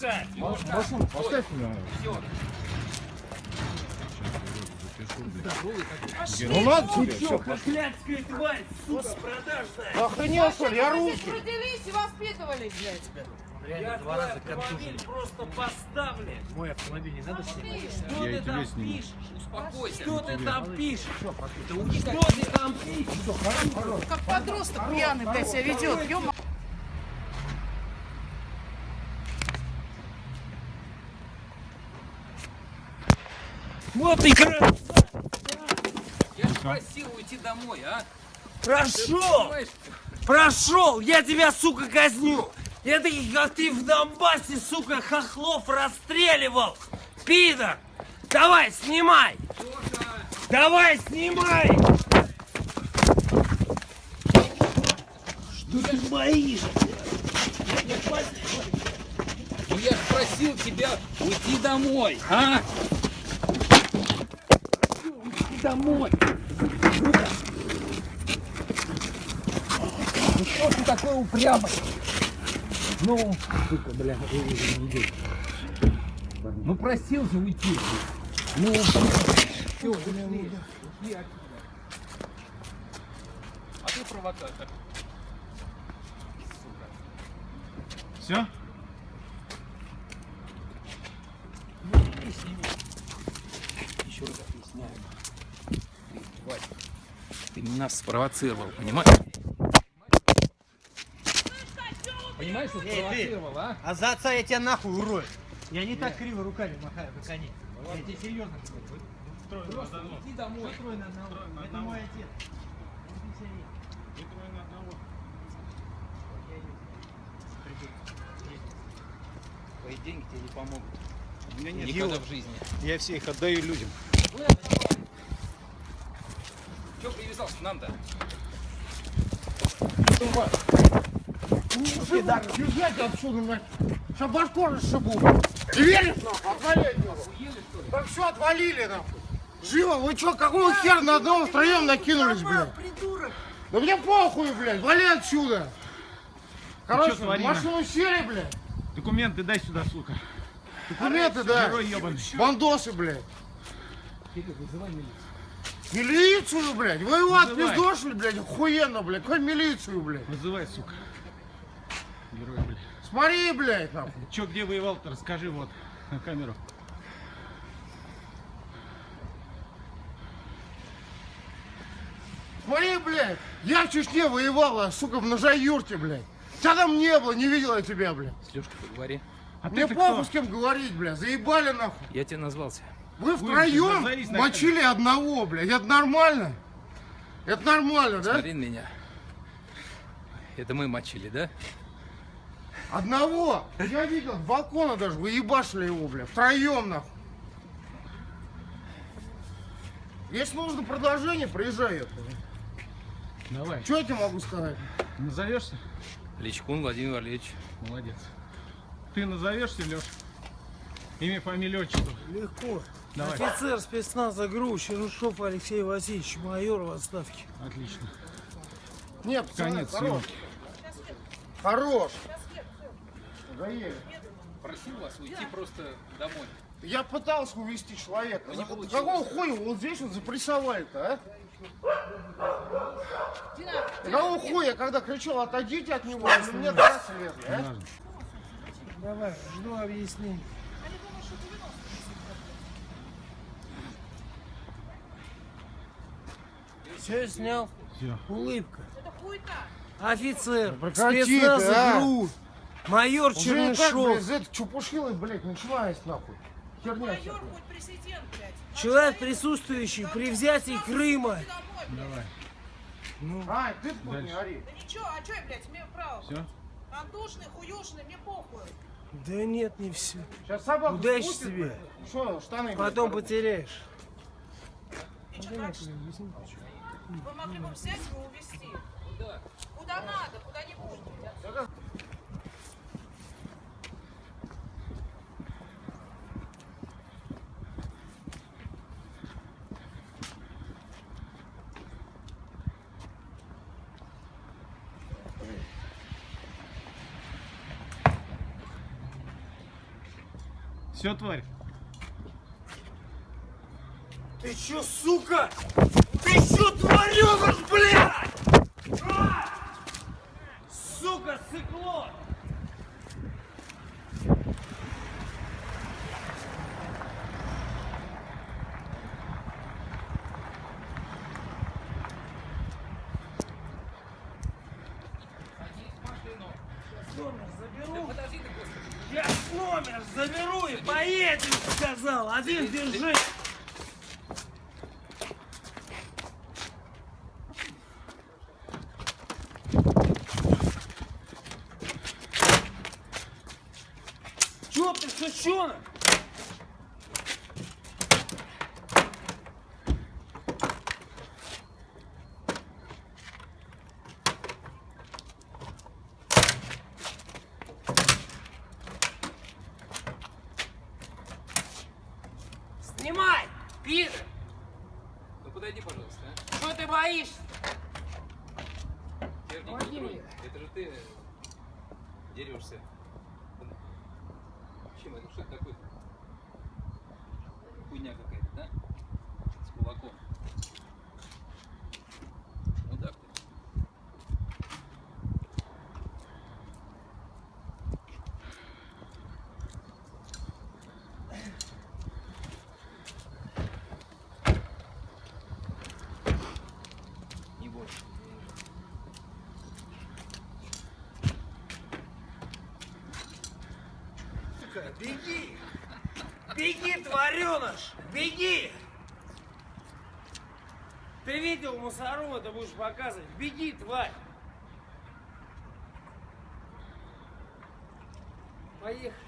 Поставь меня. Ну надо тебе. Все, Проклятская тварь, сука, продажная! Охренел, что ли? Я русский. Родились и воспитывались, блядь. Я твой автомобиль просто поставлю! Мой автомобиль не надо снимать? Что Я ты там сниму. пишешь? Успокойся! Что ты там пишешь? Что ты там пишешь? Как подросток пьяный, блядь, себя ведет. Вот и красавец! Я же просил уйти домой, а? Прошел! Прошел! Я тебя, сука, казню! Я таких, как ты в Донбассе, сука, хохлов расстреливал! Пидор! Давай, снимай! Давай, снимай! Что ты боишься? Я же просил тебя уйти домой, а? Домой! Ну что ты такой упрямый? Ну, сука, бля, иди. Ну просил же уйти. Ну, все. Иди отсюда. А ты провокатор. Все? Еще раз объясняю. Ты, ты нас спровоцировал, понимаешь? Понимаешь, что спровоцировал, а? А за отца я тебя нахуй урою. Я не так криво руками махаю, как они. Я тебе серьезно говорю. Просто иди домой. Трое на одного. Это мой отец. Он пенсионер. Твои деньги тебе не помогут. У меня нет Никогда дела. в жизни. Я все их отдаю людям. Че привязался к нам-то? Езжайте отсюда, нахер. Сейчас башку расшибу. Ты веришь, нахуй? Отвали от него. Так все, отвалили, нахуй. Живо, вы что, какого хера на одного втроем накинулись, блядь? Да мне похуй, блядь, вали отсюда. Короче, чё, тварина? машину сели, блядь. Документы дай сюда, сука. Документы, да. Бандосы, блядь. Милицию, блядь. Вы его отпиздошили, блядь, охуенно, блядь. Какой милицию, блядь? Вызывай, сука. Герой, блядь. Смотри, блядь, нахуй. Че, где воевал-то? Расскажи вот на камеру. Смотри, блядь. Я в Чечне воевала, сука, в Нажаюрте, блядь. Тебя там не было, не видела я тебя, блядь. С Лешкой поговори. А Мне ты похуй кто? с кем говорить, блядь. Заебали, нахуй. Я тебе назвался. Вы втроем мочили одного, блядь. Это нормально? Это нормально, да? Смотри на меня. Это мы мочили, да? Одного. Я видел, с балкона даже, вы ебашили его, блядь. Втроем, нахуй. Если нужно продолжение, приезжай. Давай. Что я тебе могу сказать? Назовешься? Личкун Владимир Валерьевич. Молодец. Ты назовешься, Леш? Имя, фамилия, отчество. Легко. Давай. Офицер спецназа ГРУ Чернышов Алексей Васильевич, майор в отставке. Отлично. Нет, пацаны, Конец хорош. съемки. Хорош. Заели. Просил вас уйти просто домой. Я пытался увести человека. не За-. Какого хуя вот здесь вот запрессовали-то, а? Дина, Какого хуя, когда кричал, отойдите от него, они мне драться лезли, а? Давай, жду объяснений. Все снял? Все. Улыбка. Офицер, прекрати ты, а. ГРУ, майор Уже так, Чернышов. блядь, из этой чупушилы, блядь, начинается нахуй. Херня Майор хоть президент, блядь. Человек, присутствующий при взятии Крыма. Домой, блядь. Ай, ты тут не ори. Да ничего, а что я, блядь, имею право? Все? Антошный, хуёшный, мне похуй. Да нет, не все. Сейчас собаку Удачи спустит, тебе. Что, штаны, Потом потеряешь. И что дальше? Вы могли бы взять его и увезти. Куда? Куда надо, куда-нибудь. Все, тварь. Ты чё, сука? Ты чё творёшь, блядь? А! Сука, сыкло! Я номер заберу и поедем, сказал. Один держи. Чё ты, сучонок? Снимай, пидор! Ну подойди, пожалуйста, а. Что ты боишься? Помоги мне. Это же ты дерешься. Чем это? Что это такое? Хуйня какая-то, да? С кулаком. Мудак ты. Не бойся. Беги! Беги, твареныш! Беги! Ты видел мусору, это будешь показывать. Беги, тварь! Поехали.